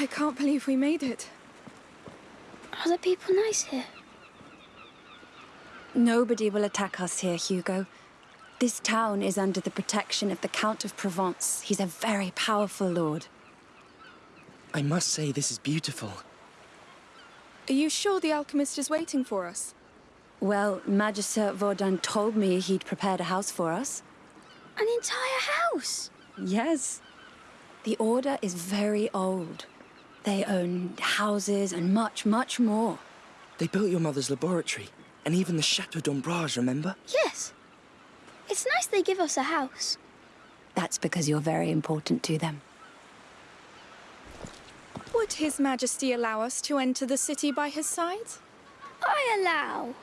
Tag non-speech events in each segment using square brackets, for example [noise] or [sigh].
I can't believe we made it. Are the people nice here? Nobody will attack us here, Hugo. This town is under the protection of the Count of Provence. He's a very powerful lord. I must say this is beautiful. Are you sure the alchemist is waiting for us? Well, Magister Vaudin told me he'd prepared a house for us. An entire house? Yes. The Order is very old. They own houses and much, much more. They built your mother's laboratory, and even the Chateau d'Ombrage, remember? Yes. It's nice they give us a house. That's because you're very important to them. Would His Majesty allow us to enter the city by his side? I allow.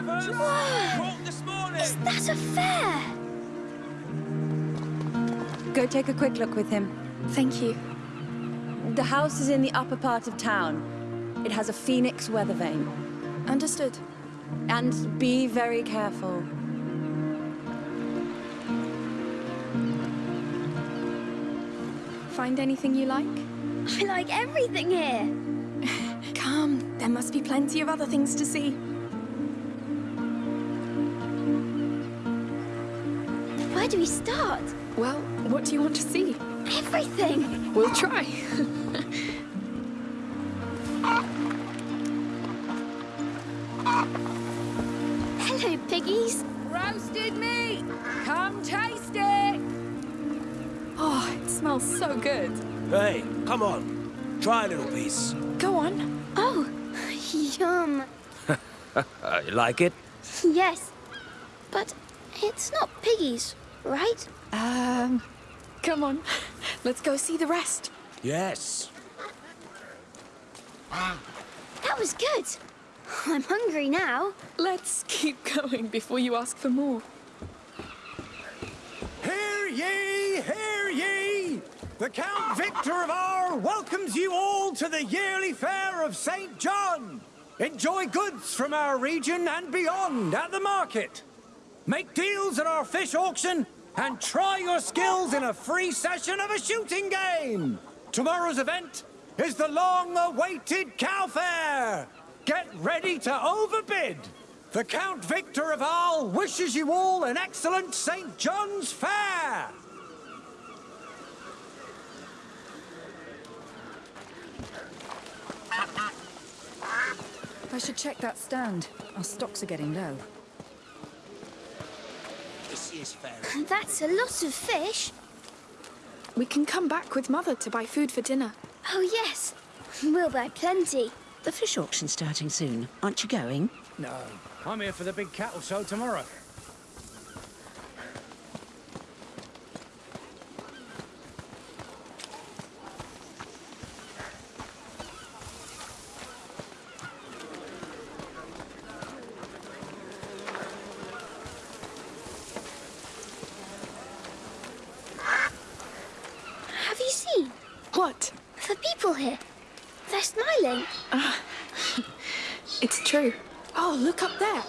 From our rivers! Whoa! This morning! Is that a fair? Go take a quick look with him. Thank you. The house is in the upper part of town. It has a phoenix weather vane. Understood. And be very careful. Find anything you like? I like everything here. [laughs] Come, there must be plenty of other things to see. Do we start? Well, what do you want to see? Everything. We'll try. [laughs] Hello, piggies. Roasted meat! Come taste it! Oh, it smells so good. Hey, come on. Try a little piece. Go on. Oh, yum. [laughs] You like it? Yes. But it's not piggies, right? Um, come on. Let's go see the rest. Yes. That was good. I'm hungry now. Let's keep going before you ask for more. Hear ye, hear ye! The Count Victor of Arles welcomes you all to the yearly fair of St. John. Enjoy goods from our region and beyond at the market. Make deals at our fish auction and try your skills in a free session of a shooting game. Tomorrow's event is the long-awaited cow fair. Get ready to overbid. The Count Victor of Arles wishes you all an excellent St. John's Fair. I should check that stand. Our stocks are getting low. This is fair. That's a lot of fish. We can come back with Mother to buy food for dinner. Oh, yes. We'll buy plenty. The fish auction's starting soon. Aren't you going? No, I'm here for the big cattle show tomorrow. Have you seen What? the people here? They're smiling. It's true. Oh, look up there.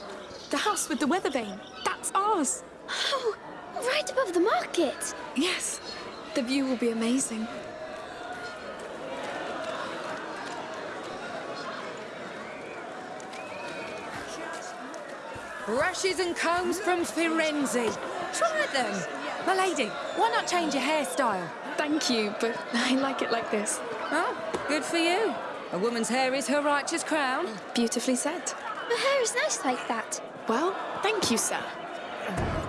The house with the weather vane. That's ours. Oh, right above the market. Yes. The view will be amazing. Brushes and combs from Firenze. Try them. My lady, why not change your hairstyle? Thank you, but [laughs] I like it like this. Oh, good for you. A woman's hair is her righteous crown. Beautifully said. Her hair is nice like that. Well, thank you, sir.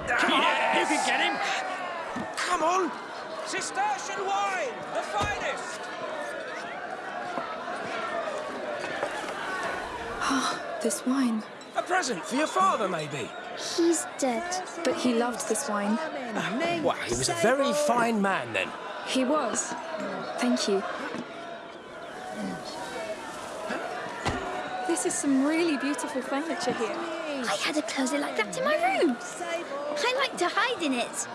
Come on, you can get him. Come on. Cistercian wine, the finest. Ah, This wine. A present for your father, maybe. He's dead. But he loved this wine. Well, he was a very fine man then. He was. Thank you. This is some really beautiful furniture here. I had a closet like that in my room. I like to hide in it.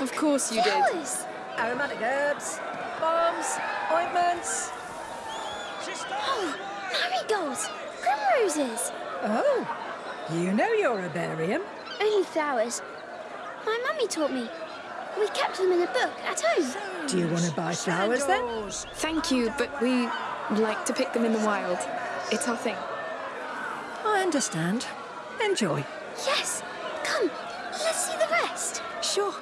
Of course you did. Flowers. Aromatic herbs, balms, ointments. Oh, marigolds! Primroses! Oh, you know your herbarium. Only flowers. My mummy taught me. We kept them in a book at home. Do you want to buy flowers then? Thank you, but we like to pick them in the wild. It's our thing. I understand. Enjoy. Yes! Come, let's see the rest. Sure.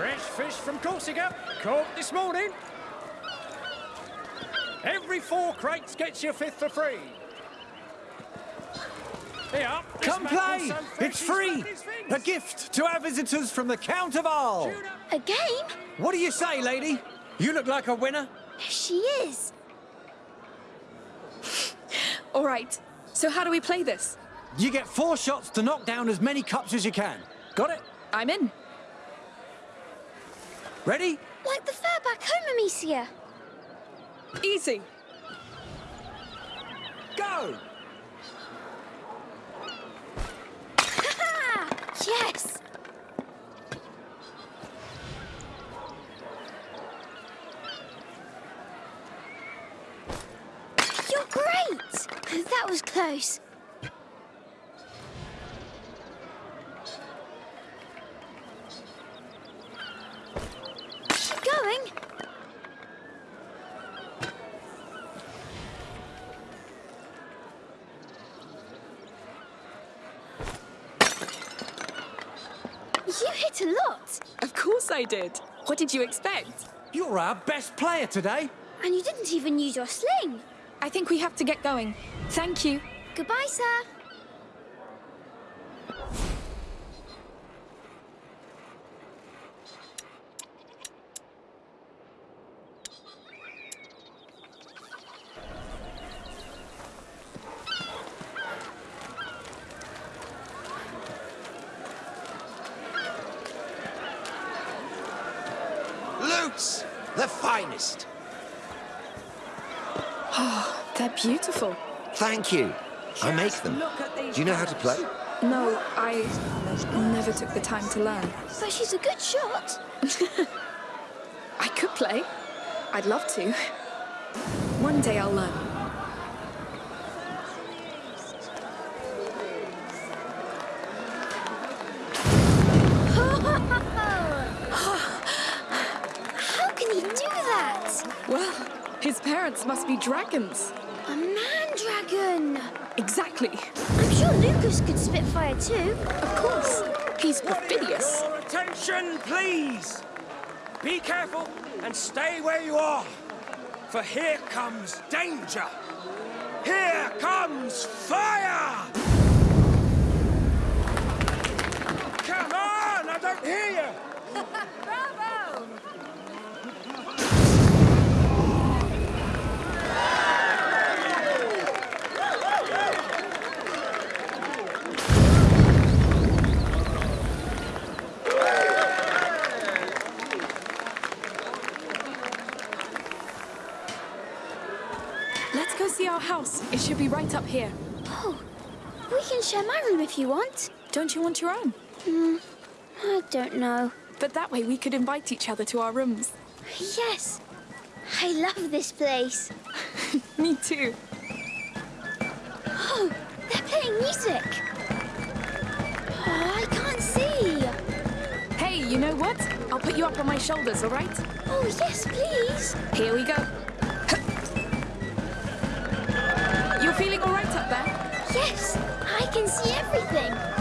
Fresh fish from Corsica, caught this morning. Every four crates gets you a fifth for free. Here, Come play! so It's free! flapped his fins. A gift to our visitors from the Count of Arles. A game? What do you say, lady? You look like a winner. She is. [sighs] All right. So how do we play this? You get four shots to knock down as many cups as you can. Got it? I'm in. Ready? Like the fair back home, Amicia. Easy. Go! [laughs] Yes! You're great! That was close. Keep going. You hit a lot. Of course I did. What did you expect? You're our best player today. And you didn't even use your sling. I think we have to get going. Thank you. Goodbye, sir. Lutes! The finest. They're beautiful. Thank you. I make them. Look at these Do you know how to play? No, I never took the time to learn. But she's a good shot. [laughs] I could play. I'd love to. One day I'll learn. [laughs] How can he do that? Well, his parents must be dragons. A man dragon. Exactly. Lucas could spit fire too. Of course. He's perfidious. Your attention, please. Be careful and stay where you are. For here comes danger. Here comes fire! Come on! I don't hear you! Bravo! Let's go see our house. It should be right up here. Oh, we can share my room if you want. Don't you want your own? Hmm, I don't know. But that way we could invite each other to our rooms. Yes. I love this place. [laughs] Me too. Oh, they're playing music. Oh, I can't see. Hey, you know what? I'll put you up on my shoulders, all right? Oh, yes, please. Here we go. Yes, I can see everything.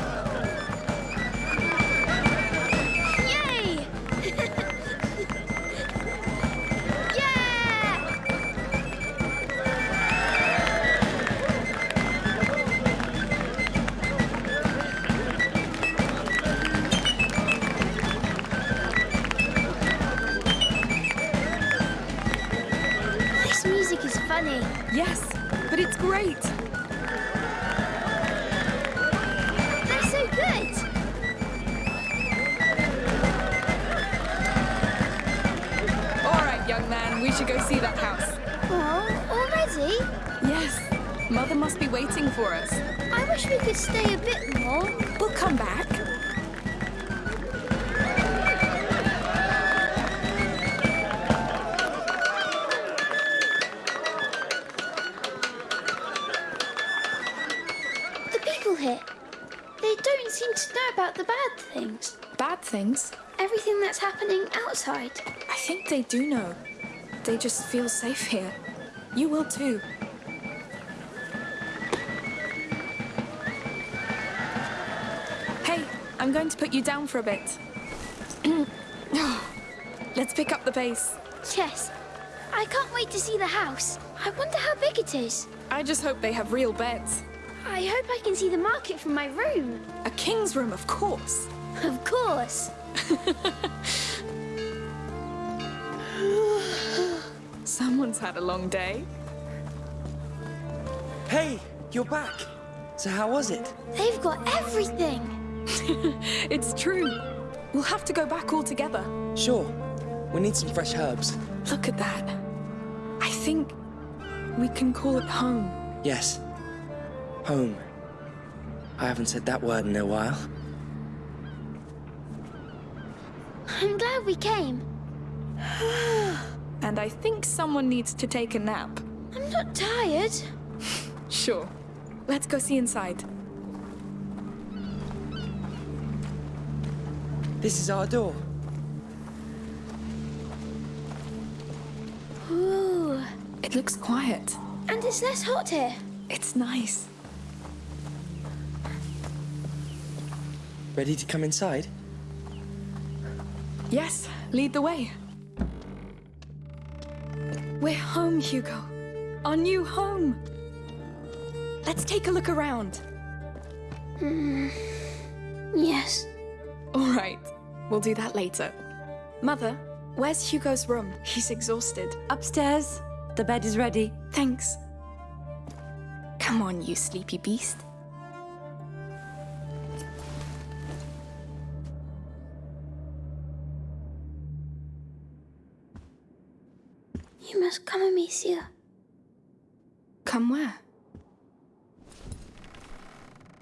They do know. They just feel safe here. You will too. Hey, I'm going to put you down for a bit. [clears throat] Let's pick up the pace. Yes. I can't wait to see the house. I wonder how big it is. I just hope they have real beds. I hope I can see the market from my room. A king's room, of course. Of course. [laughs] Someone's had a long day. Hey, you're back. So how was it? They've got everything. [laughs] It's true. We'll have to go back all together. Sure. We need some fresh herbs. Look at that. I think we can call it home. Yes. Home. I haven't said that word in a while. I'm glad we came. [sighs] [sighs] And I think someone needs to take a nap. I'm not tired. [laughs] Sure. Let's go see inside. This is our door. Ooh. It looks quiet. And it's less hot here. It's nice. Ready to come inside? Yes, lead the way. We're home, Hugo. Our new home. Let's take a look around. Hmm. Yes. All right, we'll do that later. Mother, where's Hugo's room? He's exhausted. Upstairs. The bed is ready. Thanks. Come on, you sleepy beast. You must come, Amicia. Come where?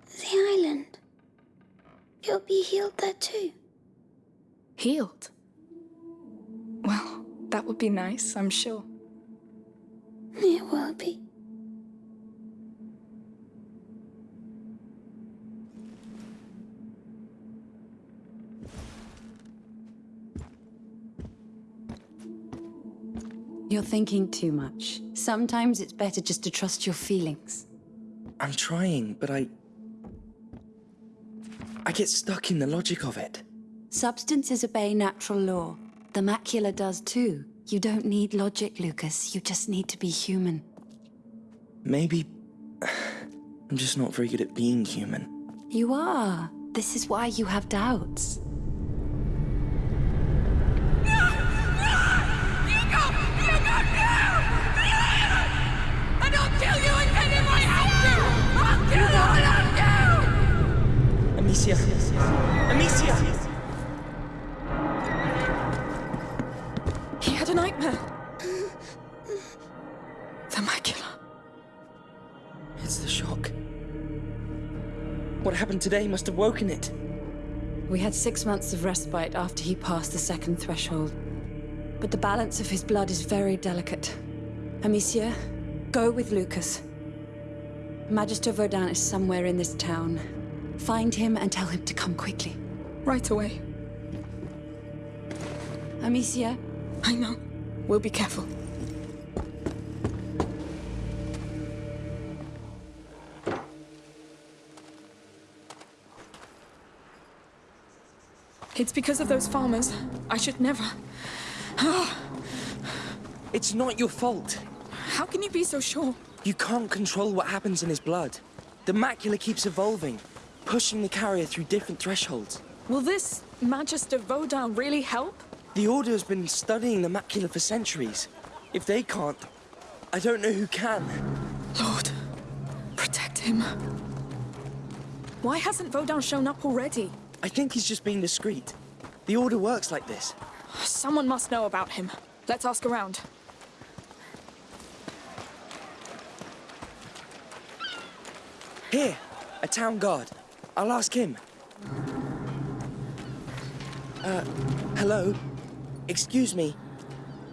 The island. You'll be healed there too. Healed? Well, that would be nice, I'm sure. It will be. You're thinking too much. Sometimes it's better just to trust your feelings. I'm trying, but I... I get stuck in the logic of it. Substances obey natural law. The macula does too. You don't need logic, Lucas. You just need to be human. Maybe... [sighs] I'm just not very good at being human. You are. This is why you have doubts. Amicia! Amicia! He had a nightmare. the macula. It's the shock. What happened today must have woken it. We had six months of respite after he passed the second threshold. But the balance of his blood is very delicate. Amicia, go with Lucas. Magister Vaudin is somewhere in this town. Find him and tell him to come quickly. Right away. Amicia, I know. We'll be careful. It's because of those farmers. I should never. Ah. It's not your fault. How can you be so sure? You can't control what happens in his blood. The macula keeps evolving, pushing the carrier through different thresholds. Will this Magister Vaudin really help? The Order has been studying the macula for centuries. If they can't, I don't know who can. Lord, protect him. Why hasn't Vaudin shown up already? I think he's just being discreet. The Order works like this. Someone must know about him. Let's ask around. Here, a town guard. I'll ask him. Uh, hello? Excuse me.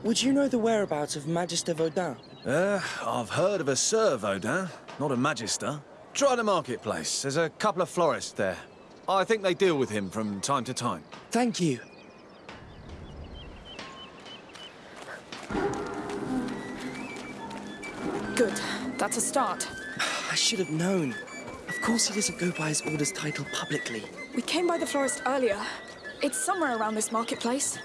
Would you know the whereabouts of Magister Vaudin? Uh, I've heard of a Sir Vaudin, not a Magister. Try the marketplace. There's a couple of florists there. I think they deal with him from time to time. Thank you. Good. That's a start. [sighs] I should have known. Of course he doesn't go by his order's title publicly. We came by the florist earlier. It's somewhere around this marketplace.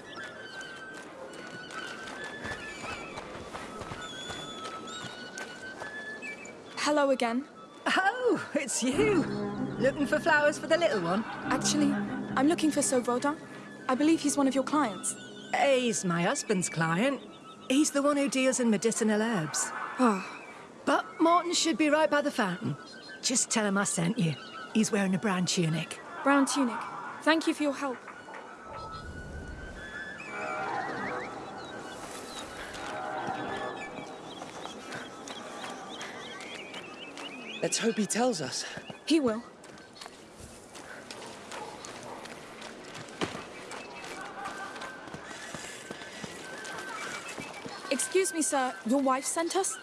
Hello again. Oh, it's you. Looking for flowers for the little one? Actually, I'm looking for Sovoda. I believe he's one of your clients. He's my husband's client. He's the one who deals in medicinal herbs. Oh. But Martin should be right by the fountain. Just tell him I sent you. He's wearing a brown tunic. Brown tunic. Thank you for your help. Let's hope he tells us. He will. Excuse me, sir. Your wife sent us?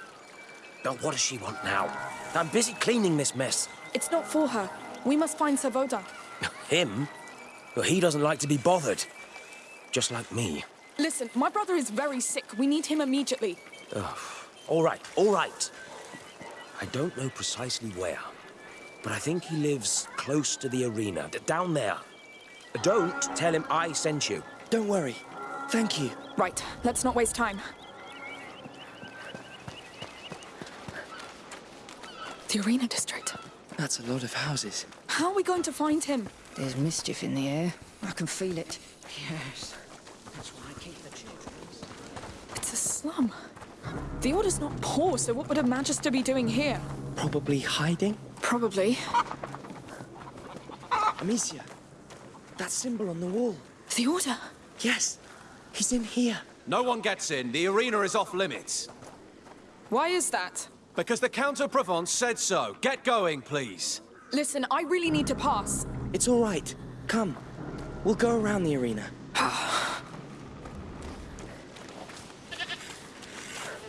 Now, what does she want now? I'm busy cleaning this mess. It's not for her. We must find Savoda. [laughs] Him? Well, he doesn't like to be bothered. Just like me. Listen, my brother is very sick. We need him immediately. Ugh. All right, all right. I don't know precisely where, but I think he lives close to the arena, down there. Don't tell him I sent you. Don't worry. Thank you. Right, let's not waste time. The arena district. That's a lot of houses. How are we going to find him? There's mischief in the air. I can feel it. Yes. That's why I keep the children. It's a slum. The Order's not poor, so what would a Magister be doing here? Probably hiding? Probably. Amicia, that symbol on the wall. The Order? Yes, he's in here. No one gets in. The arena is off limits. Why is that? Because the Count of Provence said so. Get going, please. Listen, I really need to pass. It's all right. Come. We'll go around the arena. [sighs]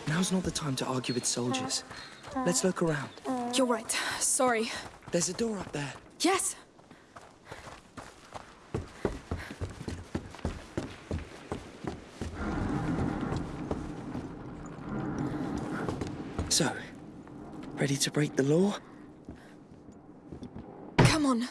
Now's not the time to argue with soldiers. Let's look around. You're right. Sorry. There's a door up there. Yes. So, ready to break the law? Come on.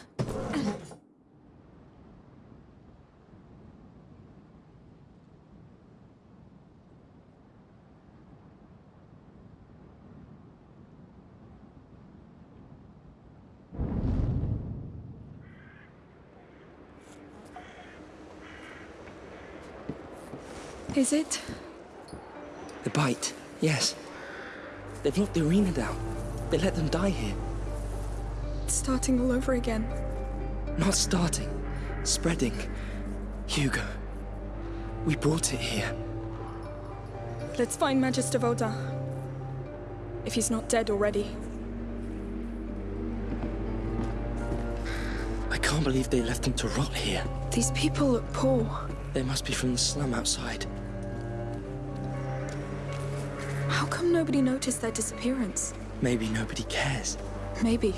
Is it? The bite, yes. They've locked the arena down. They let them die here. It's starting all over again. Not starting, spreading. Hugo, we brought it here. Let's find Magister Vaudin. If he's not dead already. I can't believe they left him to rot here. These people look poor. They must be from the slum outside. How come nobody noticed their disappearance? Maybe nobody cares. Maybe.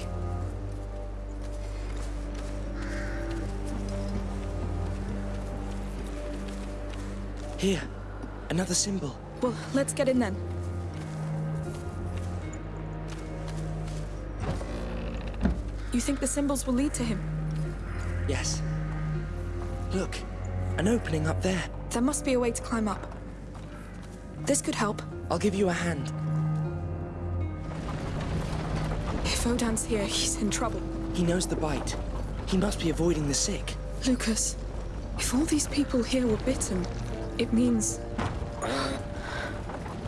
Here, another symbol. Well, let's get in then. You think the symbols will lead to him? Yes. Look, an opening up there. There must be a way to climb up. This could help. I'll give you a hand. If Vaudin's here, he's in trouble. He knows the bite. He must be avoiding the sick. Lucas, if all these people here were bitten, it means...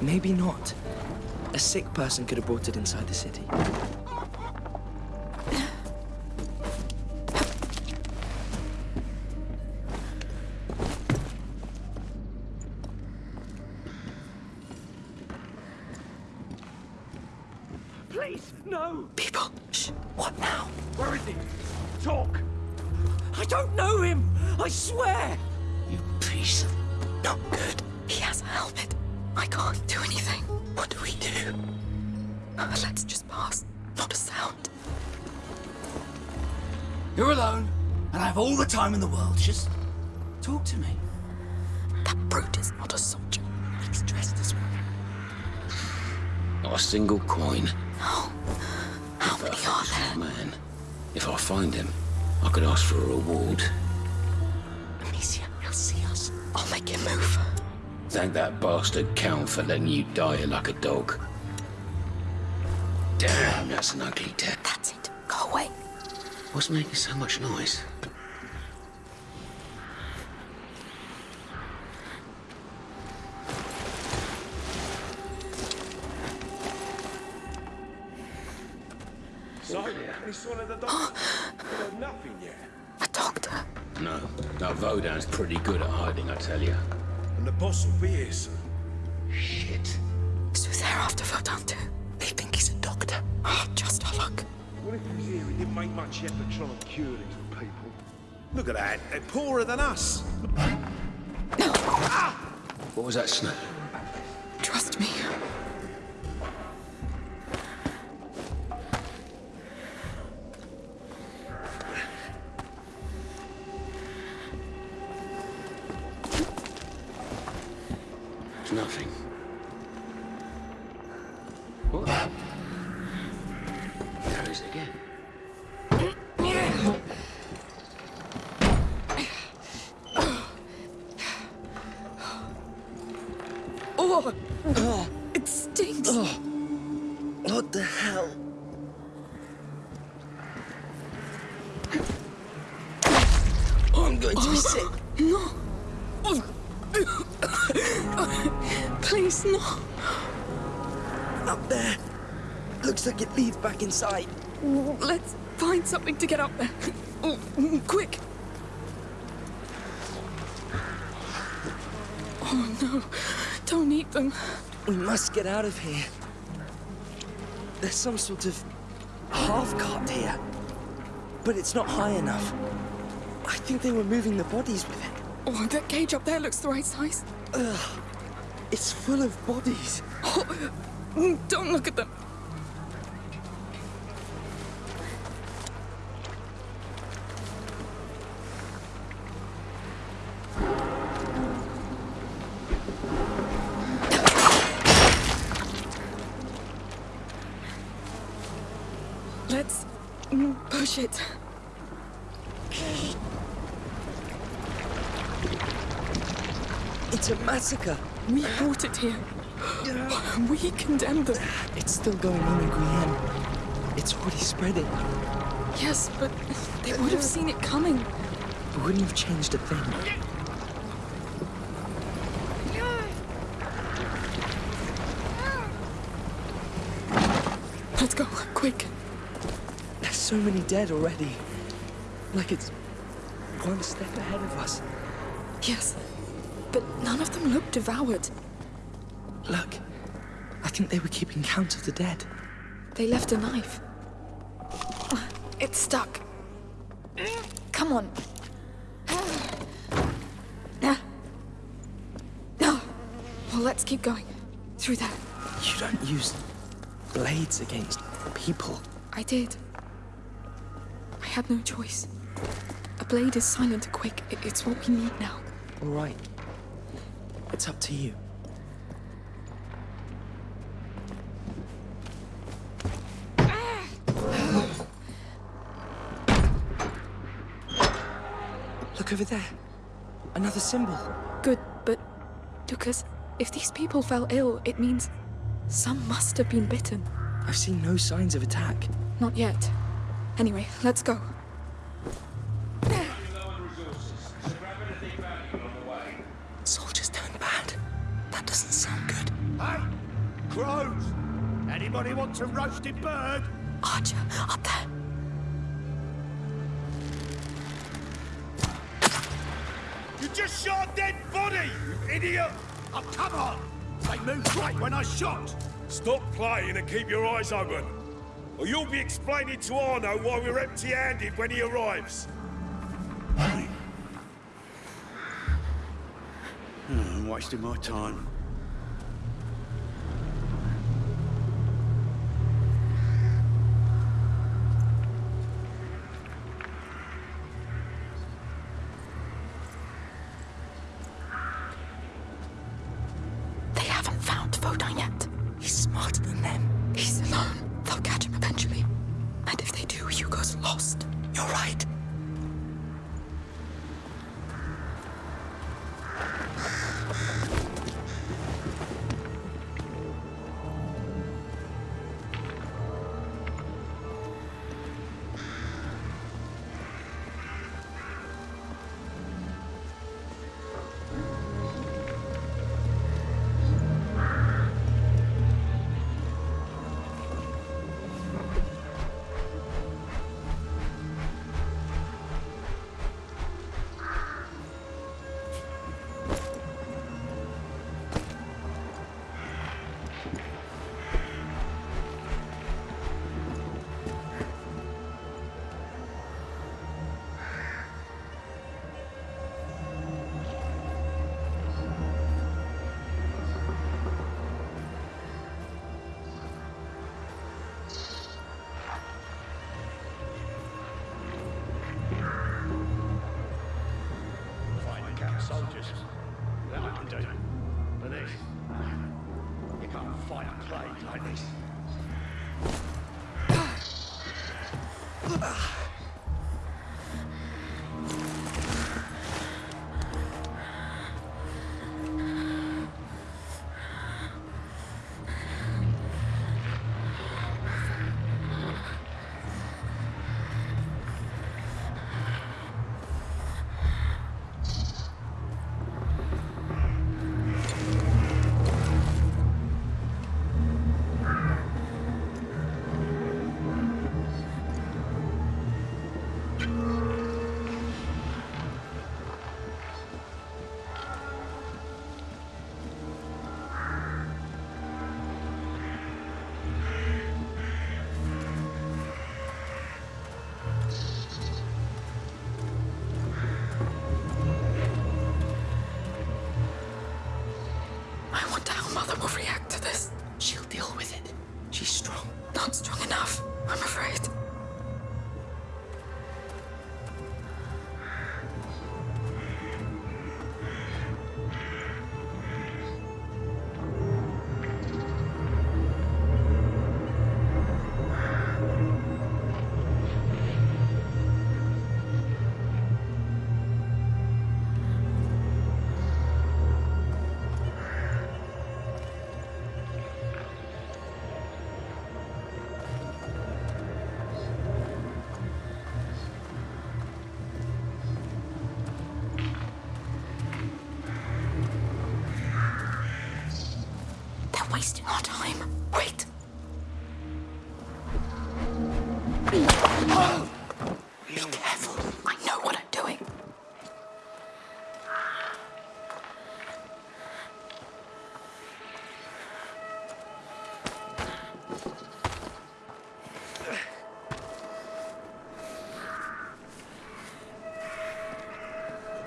Maybe not. A sick person could have brought it inside the city. Thank that bastard Count for letting you die like a dog. Damn, that's an ugly death. That's it. Go away. What's making so much noise? So, any sign of the doctor? Nothing yet. A doctor. No, that Vaudin's pretty good at hiding, I tell you. And the boss will be here soon. Shit. So they're after Vaudin too. They think he's a doctor. Oh, just our luck. What if he's here? He didn't make much effort trying to cure these people. Look at that. They're poorer than us. Ah! What was that snap? Trust me. Nothing. Back inside. Let's find something to get up there. Oh, quick. Oh, no. Don't eat them. We must get out of here. There's some sort of half cart here. But it's not high enough. I think they were moving the bodies with it. Oh, that cage up there looks the right size. Ugh. It's full of bodies. Oh, mm, don't look at them. Let's mm, push it. It's a massacre. We brought it here. We condemned them. It's still going on in Guyenne. It's already spreading. Yes, but they would have seen it coming. It wouldn't have changed a thing. Let's go, quick. There's so many dead already. Like it's one step ahead of us. Yes, but none of them look devoured. Look, think they were keeping count of the dead. They left a knife. Ah, it's stuck. Come on. No. Well, let's keep going. Through there. You don't use blades against people. I did. I had no choice. A blade is silent and quick. It's what we need now. All right. It's up to you. Look over there. Another symbol. Good, but Lucas, if these people fell ill, it means some must have been bitten. I've seen no signs of attack. Not yet. Anyway, let's go. Soldiers turned bad. That doesn't sound good. Hey, crows! Anybody want a roasted bird? Archer, up there. Idiot! Oh, come on! They moved right when I shot! Stop playing and keep your eyes open. Or you'll be explaining to Arnaud why we're empty-handed when he arrives. I'm wasting my time.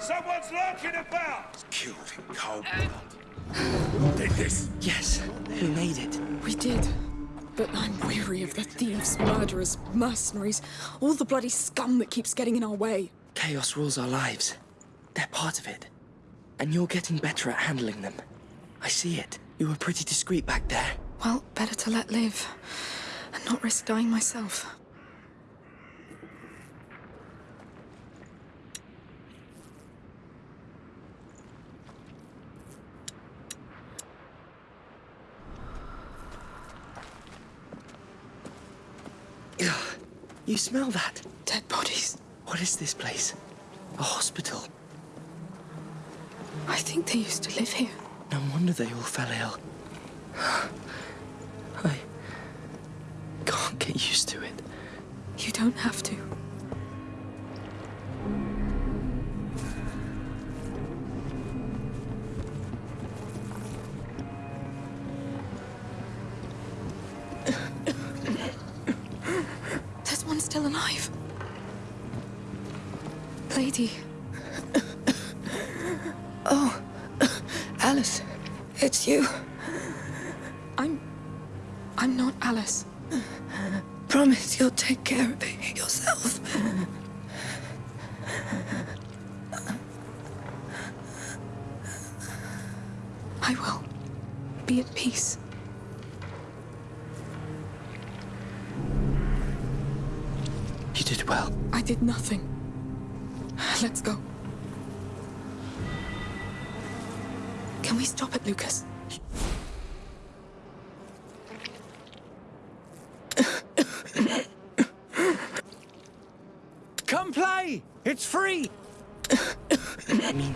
Someone's lurking about! Killed in cold blood. Who did this? Yes, we made it. We did. But I'm weary of the thieves, murderers, mercenaries, all the bloody scum that keeps getting in our way. Chaos rules our lives. They're part of it. And you're getting better at handling them. I see it. You were pretty discreet back there. Well, better to let live and not risk dying myself. Ugh. You smell that? Dead bodies. What is this place? A hospital. I think they used to live here. No wonder they all fell ill. [sighs] I can't get used to it. You don't have to. I'm. I'm not Alice. [laughs] Promise you'll take care of it yourself. I will. be at peace. You did well. I did nothing. Let's go. Can we stop it, Lucas? Come play! It's free! [coughs] I mean,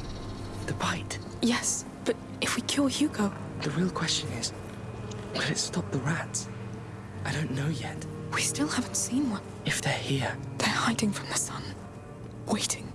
the bite. Yes, but if we cure Hugo... The real question is, will it stop the rats? I don't know yet. We still haven't seen one. If they're here, They're hiding from the sun. Waiting.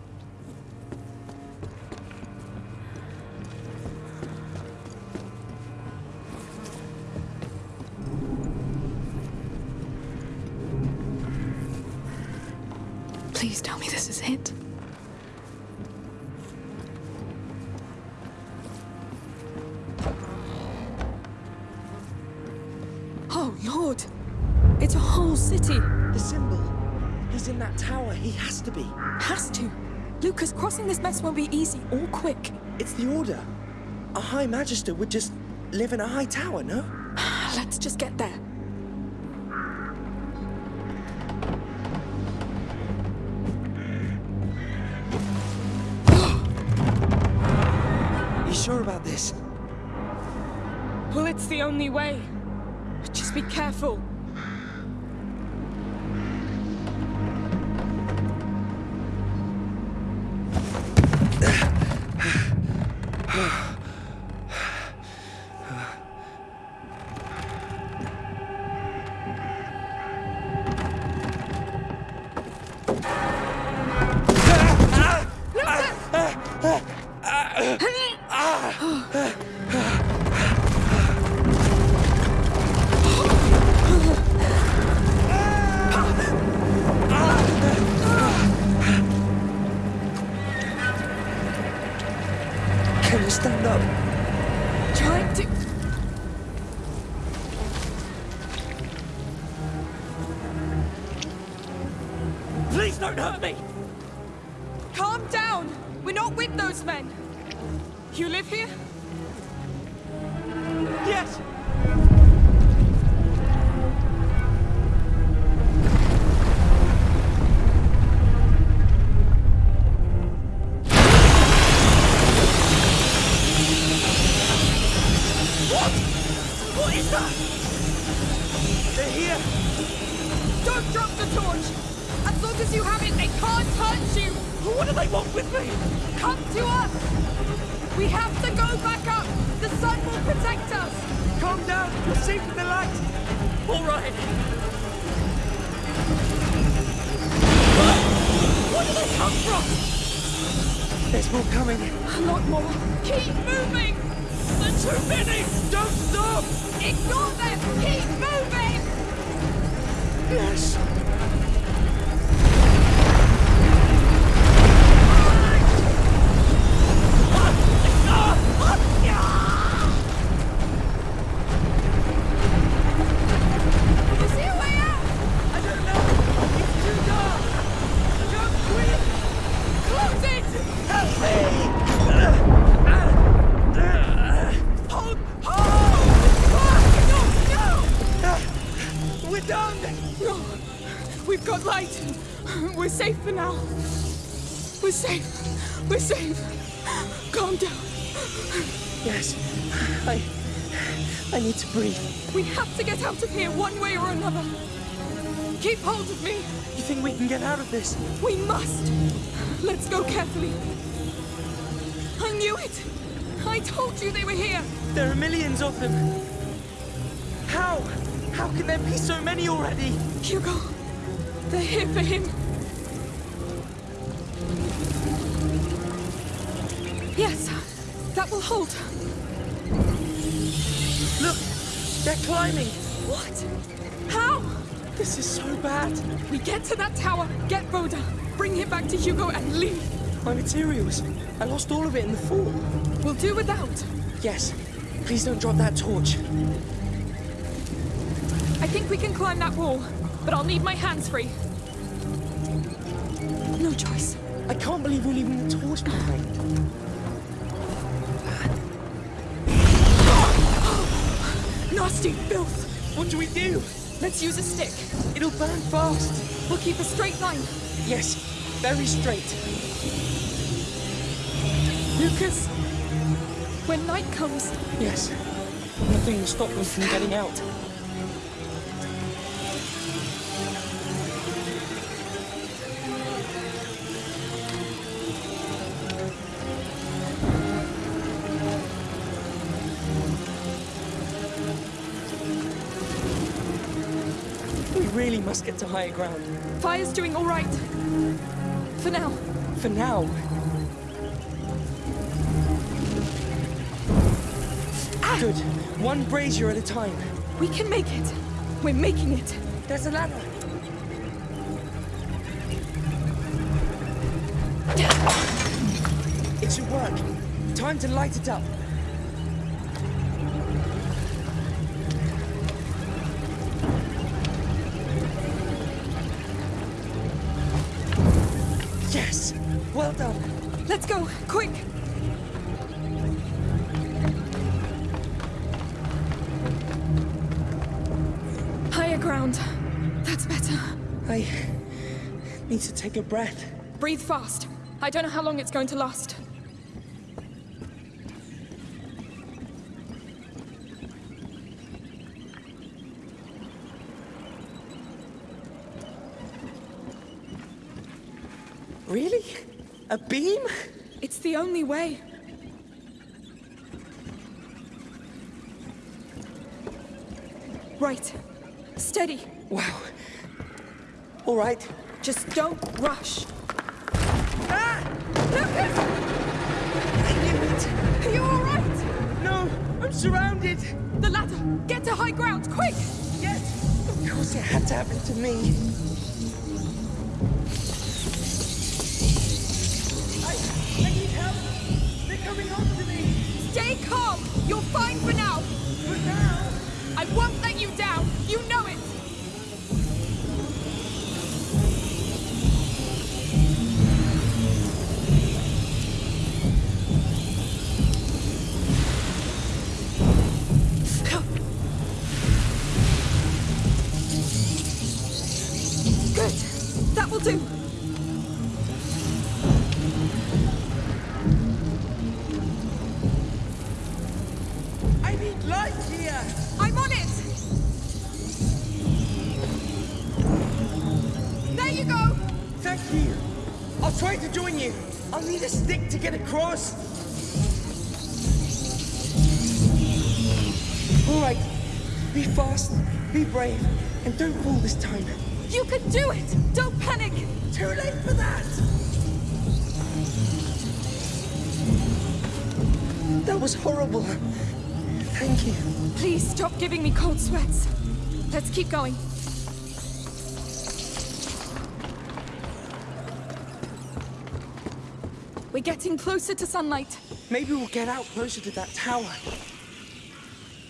Lucas, crossing this mess won't be easy or quick. It's the order. A High Magister would just live in a high tower, no? [sighs] Let's just get there. You sure about this? Well, it's the only way. Just be careful. Please don't hurt me! Calm down! We're not with those men! You live here? We can get out of this? We must! Let's go carefully! I knew it! I told you they were here! There are millions of them. How? How can there be so many already? Hugo! They're here for him! Yes! That will hold! Look! They're climbing! What? How? This is so bad. We get to that tower, get Rhoda, bring him back to Hugo and leave! My materials. I lost all of it in the fall. We'll do without! Yes. Please don't drop that torch. I think we can climb that wall, but I'll need my hands free. No choice. I can't believe we're leaving the torch behind. [gasps] Nasty filth! What do we do? Let's use a stick. It'll burn fast. We'll keep a straight line. Yes, very straight. Lucas, when night comes, Yes. Nothing will stop them from getting out. To higher ground. fire's doing all right. For now. For now. Ah! Good. One brazier at a time. We can make it. We're making it. There's a ladder. It should work. Time to light it up. Let's go, quick! Higher ground. That's better. I need to take a breath. Breathe fast. I don't know how long it's going to last. Really? A beam? It's the only way. Right. Steady. Wow. All right. Just don't rush. Ah! Lucas! I knew it. Are you all right? No, I'm surrounded. The ladder! Get to high ground, quick! Yes! Of course it had to happen to me. All right. Be fast, be brave, and don't fall this time. You can do it! Don't panic! Too late for that! That was horrible. Thank you. Please stop giving me cold sweats. Let's keep going. Getting closer to sunlight. Maybe we'll get out closer to that tower.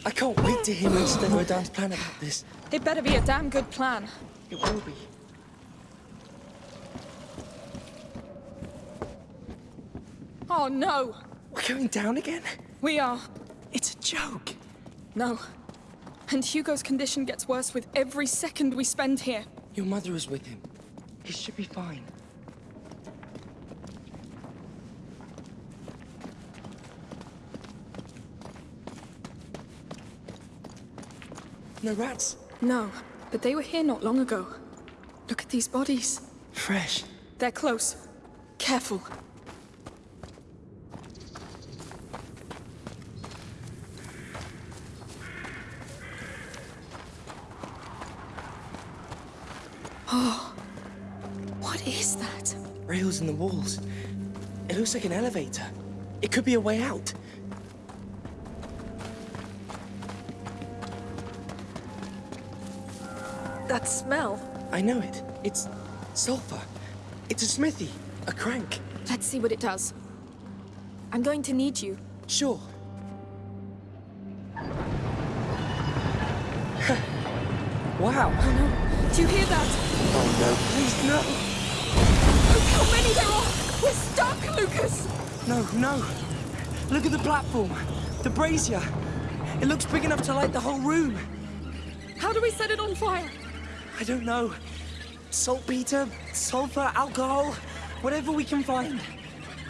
I can't wait to hear Mr. Vaudin's plan about this. It better be a damn good plan. It will be. Oh no! We're going down again? We are. It's a joke. No. And Hugo's condition gets worse with every second we spend here. Your mother is with him. He should be fine. No rats? No, but they were here not long ago. Look at these bodies. Fresh. They're close. Careful. Oh, what is that? Rails in the walls. It looks like an elevator. It could be a way out. That smell. I know it. It's sulfur. It's a smithy. A crank. Let's see what it does. I'm going to need you. Sure. [laughs] wow. Oh no. Do you hear that? Oh no, please no. Oh, Look how many there are! We're stuck, Lucas! No, no. Look at the platform. The brazier. It looks big enough to light the whole room. How do we set it on fire? I don't know. Saltpeter, sulfur, alcohol, whatever we can find.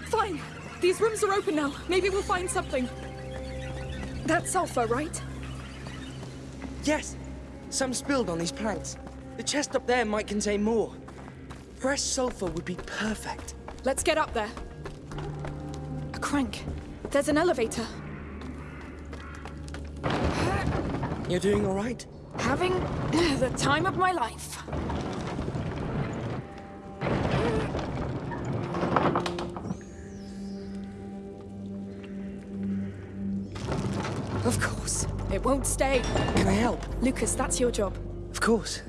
Fine. These rooms are open now. Maybe we'll find something. That's sulfur, right? Yes, some spilled on these planks. The chest up there might contain more. Fresh sulfur would be perfect. Let's get up there. A crank. There's an elevator. You're doing all right? Having [clears throat] the time of my life. Of course. It won't stay. Can I help? Lucas, that's your job. Of course.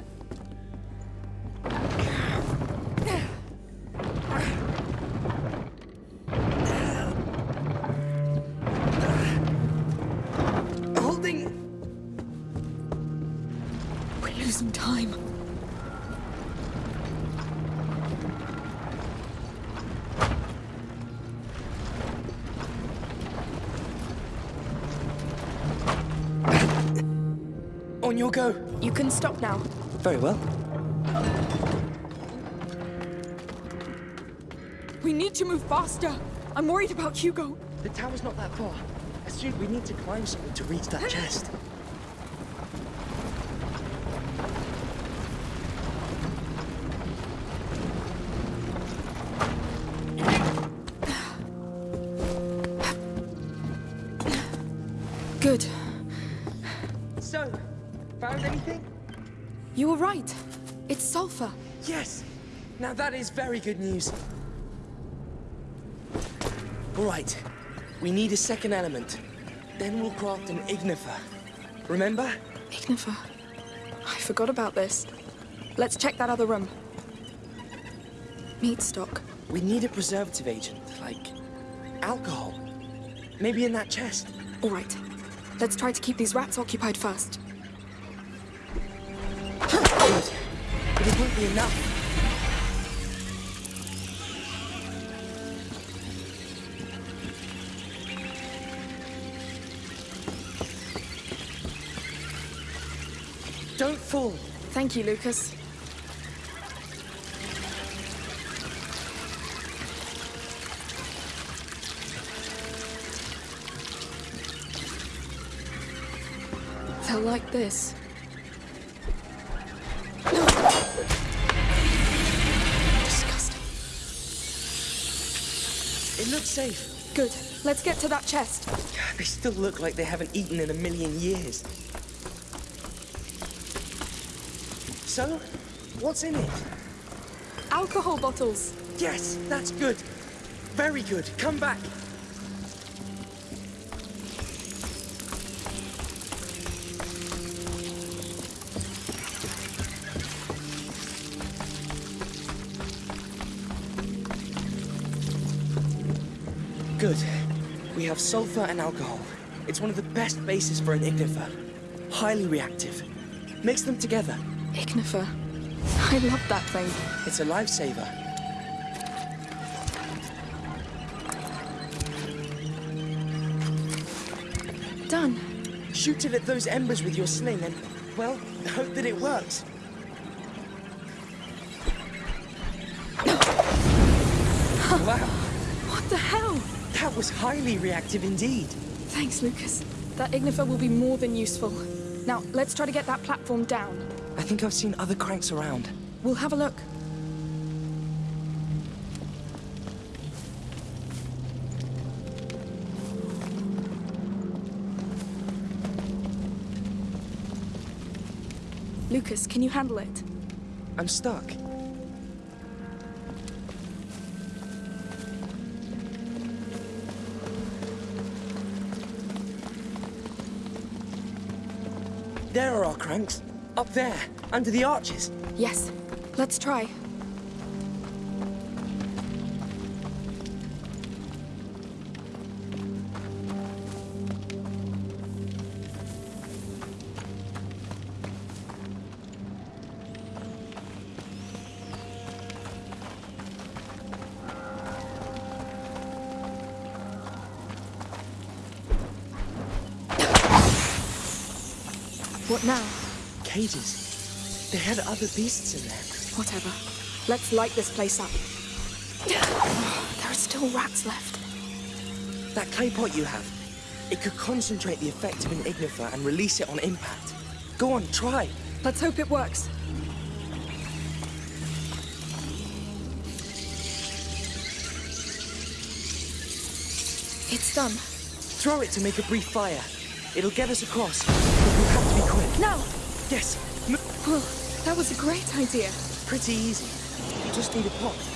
Go. You can stop now. Very well. We need to move faster. I'm worried about Hugo. The tower's not that far. I assume we need to climb something to reach that chest. Now that is very good news. All right. We need a second element. Then we'll craft an ignifer. Remember? Ignifer. I forgot about this. Let's check that other room. Meat stock. We need a preservative agent, like alcohol. Maybe in that chest. All right. Let's try to keep these rats occupied first. Good. But it won't be enough. Thank you, Lucas. They'll like this. Disgusting. It looks safe. Good. Let's get to that chest. They still look like they haven't eaten in a million years. So, what's in it? Alcohol bottles. Yes, that's good. Very good. Come back. Good. We have sulfur and alcohol. It's one of the best bases for an ignifer. Highly reactive. Mix them together. Ignifer. I love that thing. It's a lifesaver. Done. Shoot it at those embers with your sling and, well, hope that it works. wow. What the hell? That was highly reactive indeed. Thanks, Lucas. That ignifer will be more than useful. Now, let's try to get that platform down. I think I've seen other cranks around. We'll have a look. Lucas, can you handle it? I'm stuck. There are our cranks. Up there, under the arches. Yes. Let's try. What now? Cages. They had other beasts in there. Whatever. Let's light this place up. [sighs] there are still rats left. That clay pot you have, it could concentrate the effect of an ignifer and release it on impact. Go on, try. Let's hope it works. It's done. Throw it to make a brief fire. It'll get us across, but we'll have to be quick. Now! Yes! Well, that was a great idea. Pretty easy. You just need a pot.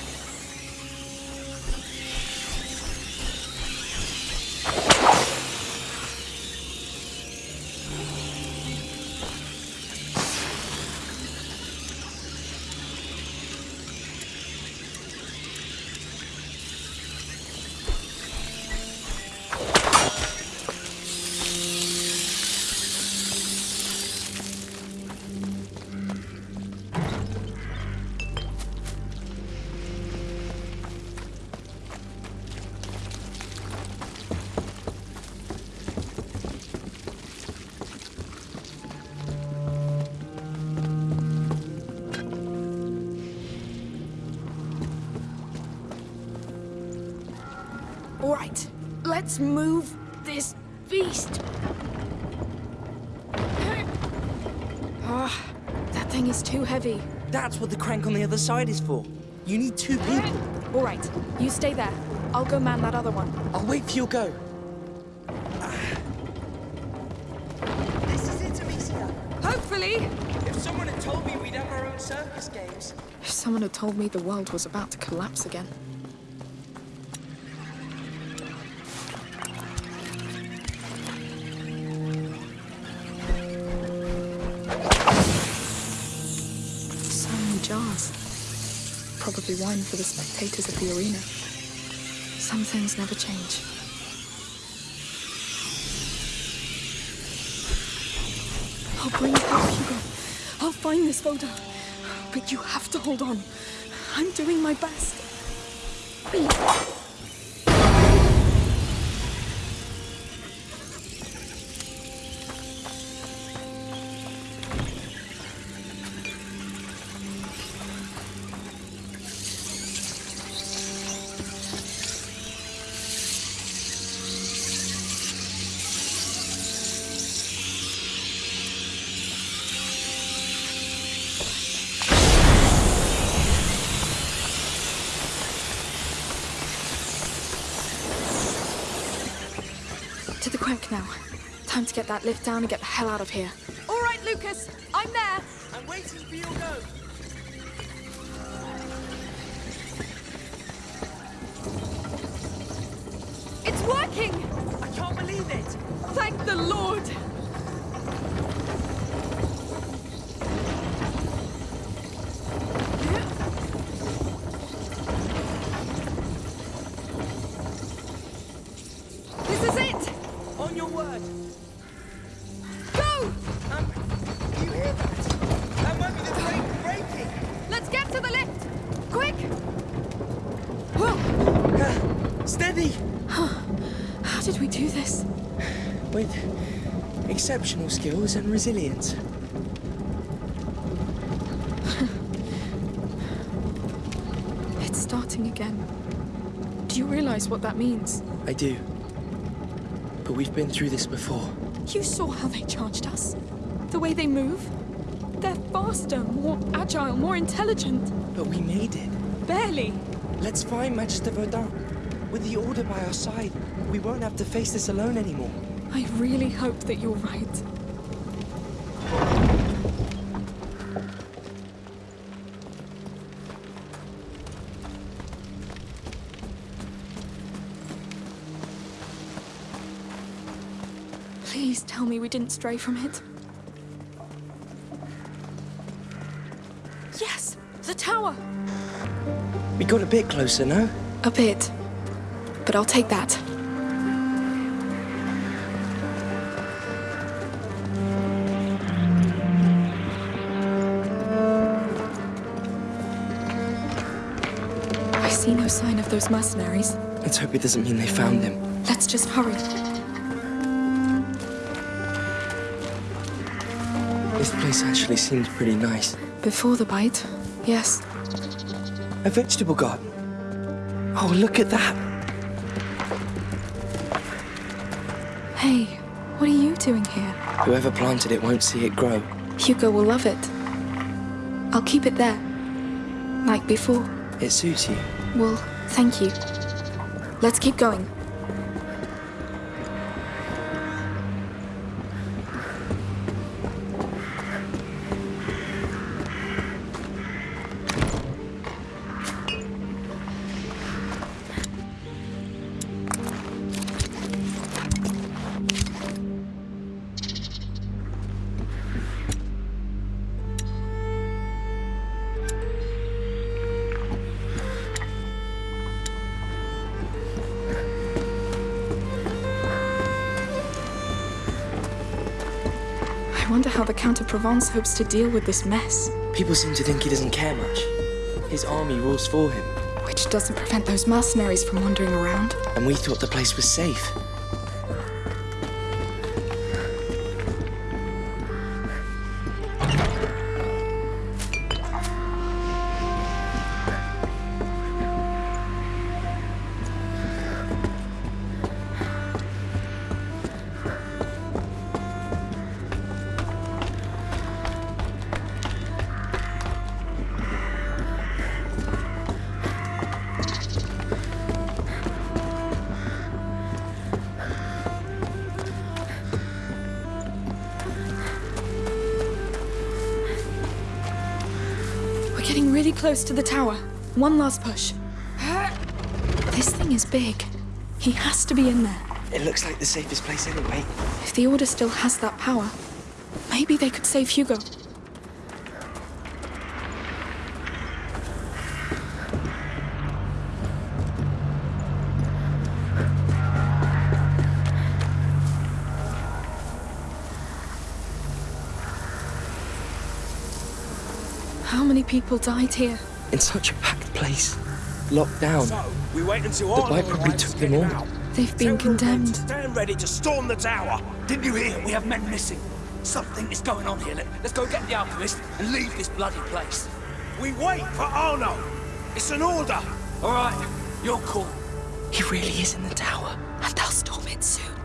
Side is for. You need two people. All right, you stay there. I'll go man that other one. I'll wait for your go. This is it, Amicia. Hopefully. If someone had told me we'd have our own circus games. If someone had told me the world was about to collapse again. Wine for the spectators of the arena. Some things never change. I'll bring it back, Hugo. I'll find this photo. But you have to hold on. I'm doing my best. To to get that lift down and get the hell out of here. All right, Lucas. I'm there. I'm waiting for your go. It's working! I can't believe it. Thank the Lord! This is it! On your word. Go! Um, do you hear that? That might be the brake breaking. Let's get to the lift! Quick! Steady! How did we do this? With exceptional skills and resilience. [laughs] It's starting again. Do you realize what that means? I do. But we've been through this before. You saw how they charged us. The way they move. They're faster, more agile, more intelligent. But we made it. Barely. Let's find Magister Vaudin. With the Order by our side, we won't have to face this alone anymore. I really hope that you're right. Tell me we didn't stray from it. Yes! The tower! We got a bit closer, no? A bit. But I'll take that. I see no sign of those mercenaries. Let's hope it doesn't mean they found them. Let's just hurry. This place actually seems pretty nice. Before the bite, yes. A vegetable garden. Oh, look at that. Hey, what are you doing here? Whoever planted it won't see it grow. Hugo will love it. I'll keep it there. Like before. It suits you. Well, thank you. Let's keep going. Provence hopes to deal with this mess. People seem to think he doesn't care much. His army rules for him. Which doesn't prevent those mercenaries from wandering around. And we thought the place was safe. Close to the tower. One last push. This thing is big. He has to be in there. It looks like the safest place anyway. If the Order still has that power, maybe they could save Hugo. People died here? In such a packed place. Locked down. So, we wait until The Arnold bite probably took to them all. out. They've been Tell condemned. to Stand ready to storm the tower. Didn't you hear? We have men missing. Something is going on here. Let, let's go get the alchemist and leave this bloody place. We wait for Arnaud. It's an order. All right, you're cool. He really is in the tower. And they'll storm it soon.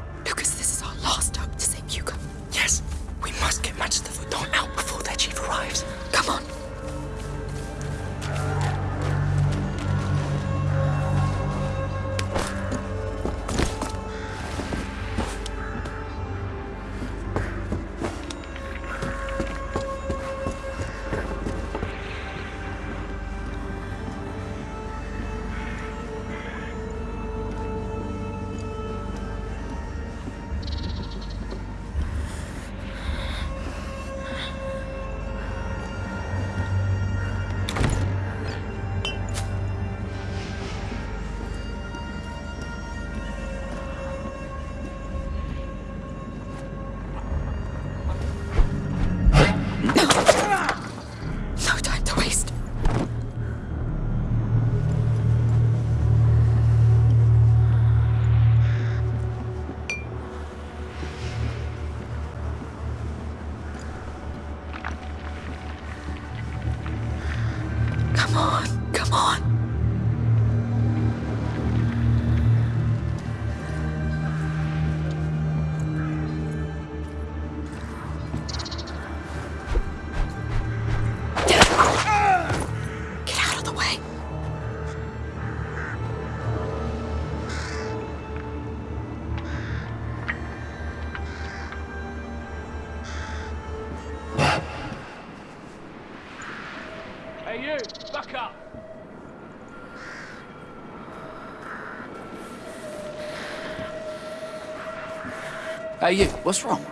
What's wrong?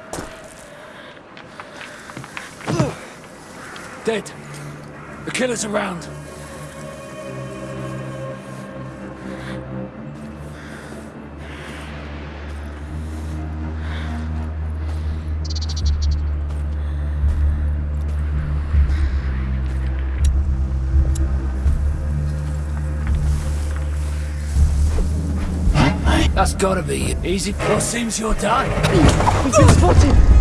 Dead. The killer's around. Gotta be. Easy. Well, seems you're done. We've been spotted!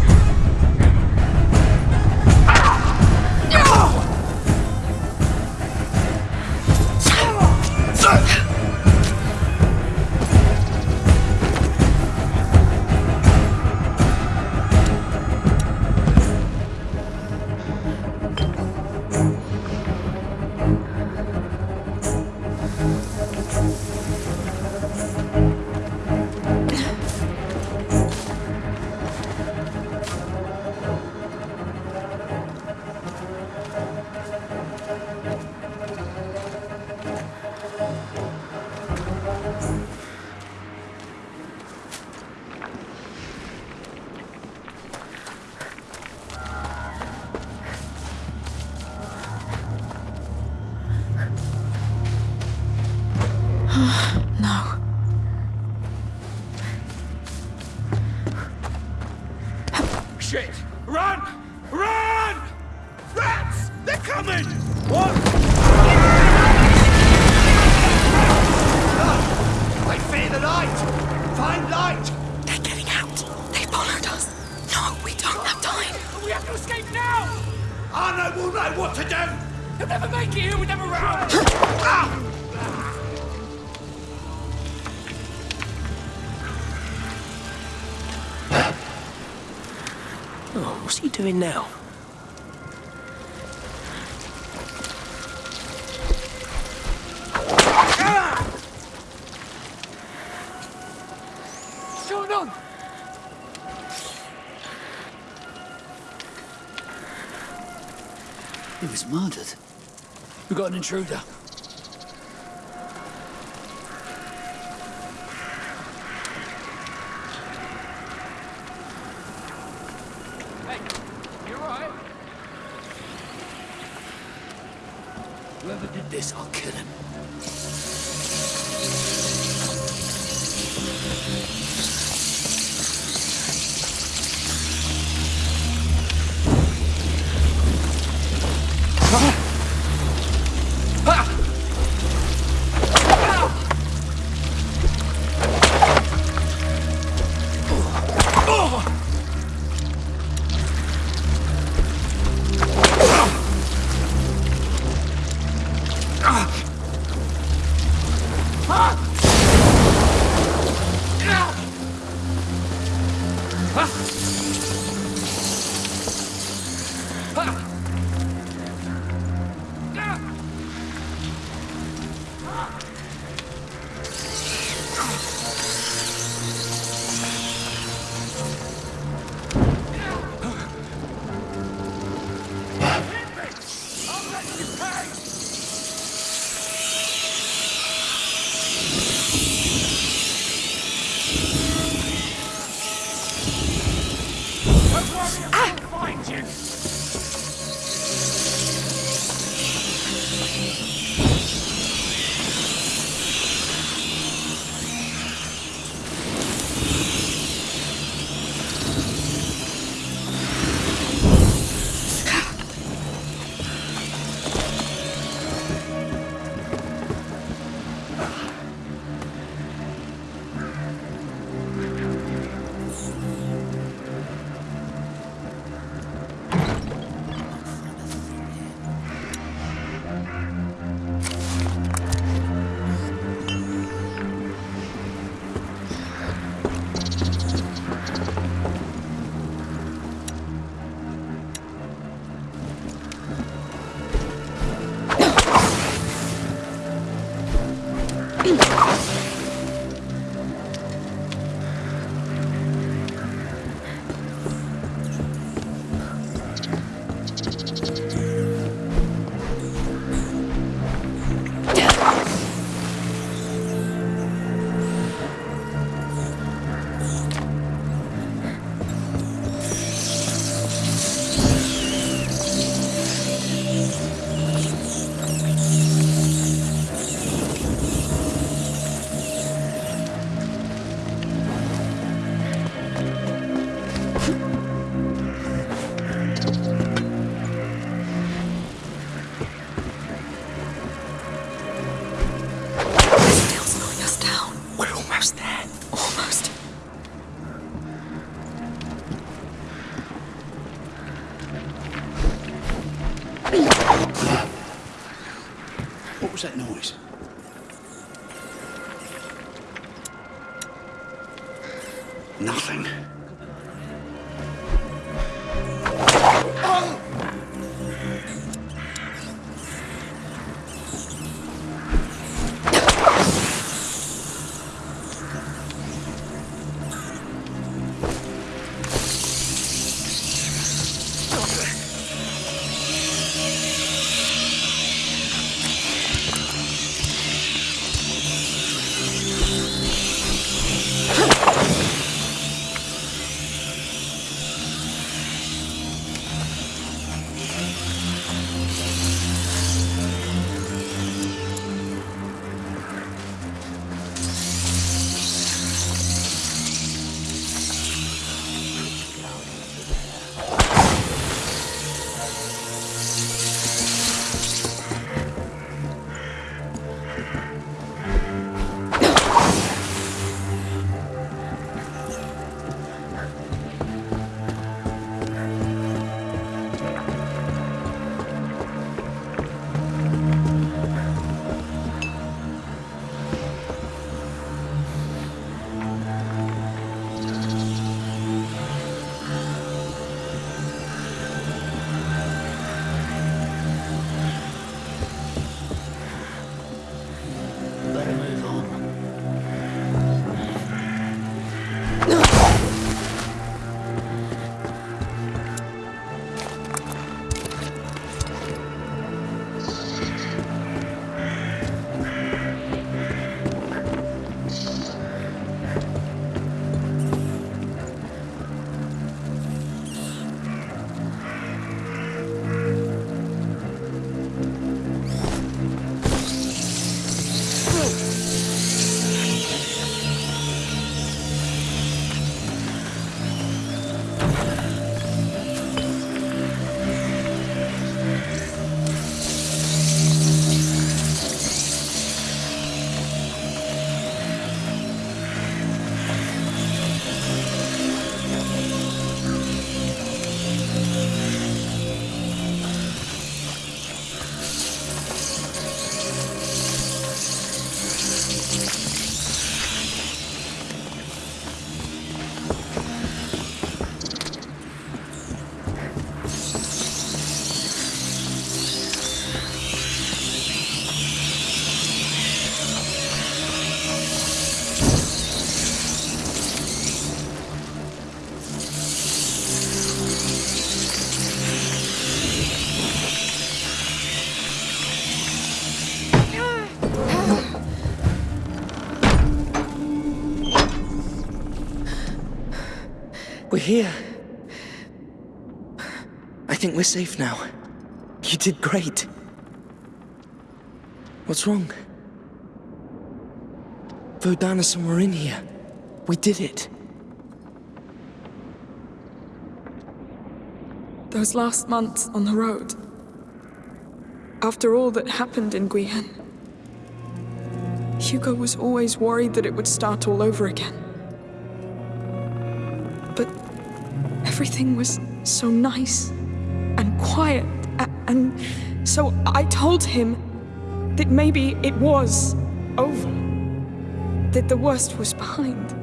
Murdered. We got an intruder. Nothing. Here. I think we're safe now. You did great. What's wrong? Vaudin we're in here. We did it. Those last months on the road. After all that happened in Guyenne. Hugo was always worried that it would start all over again. Everything was so nice and quiet, and so I told him that maybe it was over. That the worst was behind.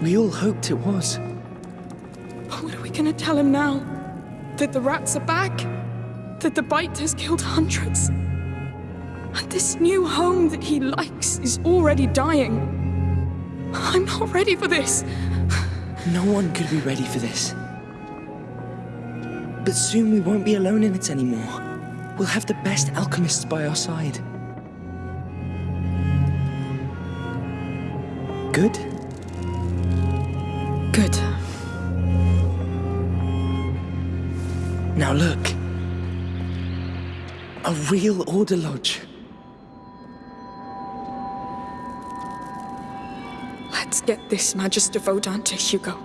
We all hoped it was. But what are we gonna tell him now? That the rats are back? That the bite has killed hundreds? And this new home that he likes is already dying. I'm not ready for this. No one could be ready for this. But soon we won't be alone in it anymore. We'll have the best alchemists by our side. Good? Good. Now look. A real Order Lodge. Get this Magister Vaudin to Hugo.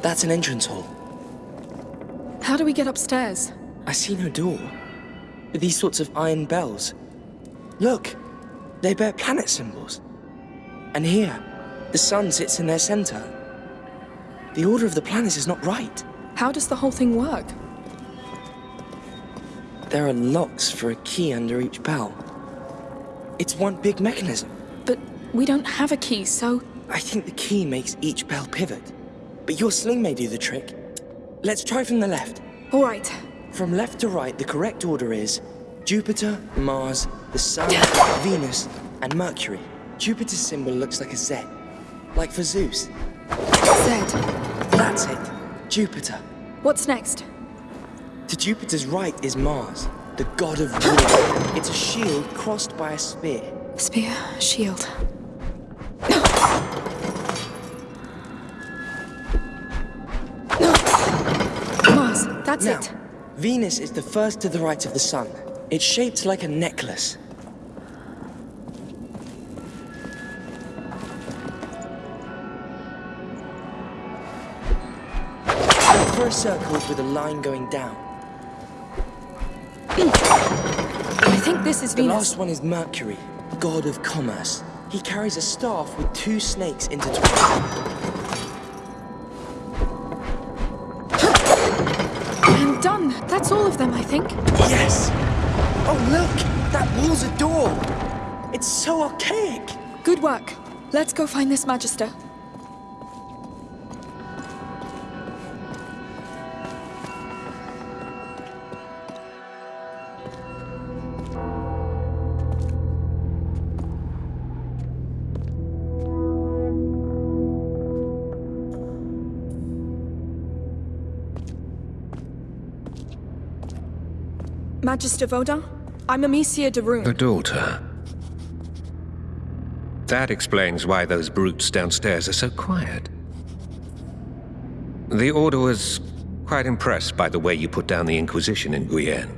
That's an entrance hall. How do we get upstairs? I see no door. But these sorts of iron bells. Look, they bear planet symbols. And here, the sun sits in their center. The order of the planets is not right. How does the whole thing work? There are locks for a key under each bell. It's one big mechanism. But we don't have a key, so... I think the key makes each bell pivot. But your sling may do the trick. Let's try from the left. All right. From left to right, the correct order is Jupiter, Mars, the Sun, Venus, and Mercury. Jupiter's symbol looks like a Z, like for Zeus. Z. That's it. Jupiter. What's next? To Jupiter's right is Mars, the god of war. It's a shield crossed by a spear. Spear, shield. Mars, that's now, it. Venus is the first to the right of the sun. It's shaped like a necklace. For a circle with a line going down. I think this is The Venus. last one is Mercury, god of commerce. He carries a staff with two snakes intertwined. I'm done. That's all of them, I think. Yes! Oh, look! That wall's a door! It's so archaic! Good work. Let's go find this Magister. Magister Vaudin, I'm Amicia de Rune. The daughter. That explains why those brutes downstairs are so quiet. The Order was quite impressed by the way you put down the Inquisition in Guyenne.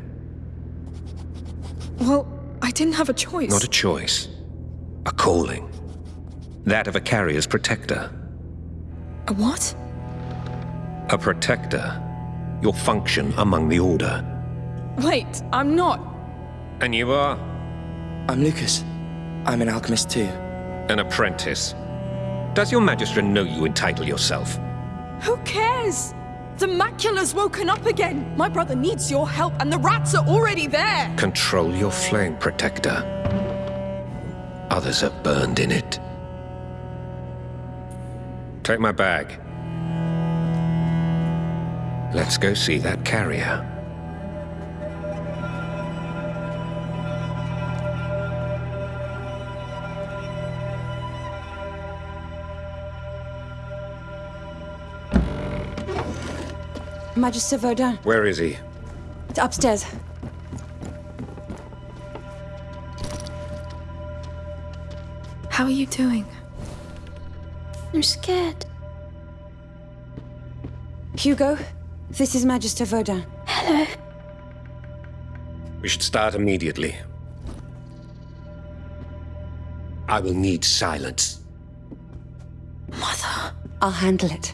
Well, I didn't have a choice. Not a choice. A calling. That of a carrier's protector. A what? A protector. Your function among the Order. Wait, I'm not. And you are? I'm Lucas. I'm an alchemist too. An apprentice. Does your Magister know you entitle yourself? Who cares? The macula's woken up again. My brother needs your help, and the rats are already there. Control your flame, Protector. Others are burned in it. Take my bag. Let's go see that carrier. Magister Vaudin. Where is he? It's Upstairs. How are you doing? I'm scared. Hugo, this is Magister Vaudin. Hello. We should start immediately. I will need silence. Mother. I'll handle it.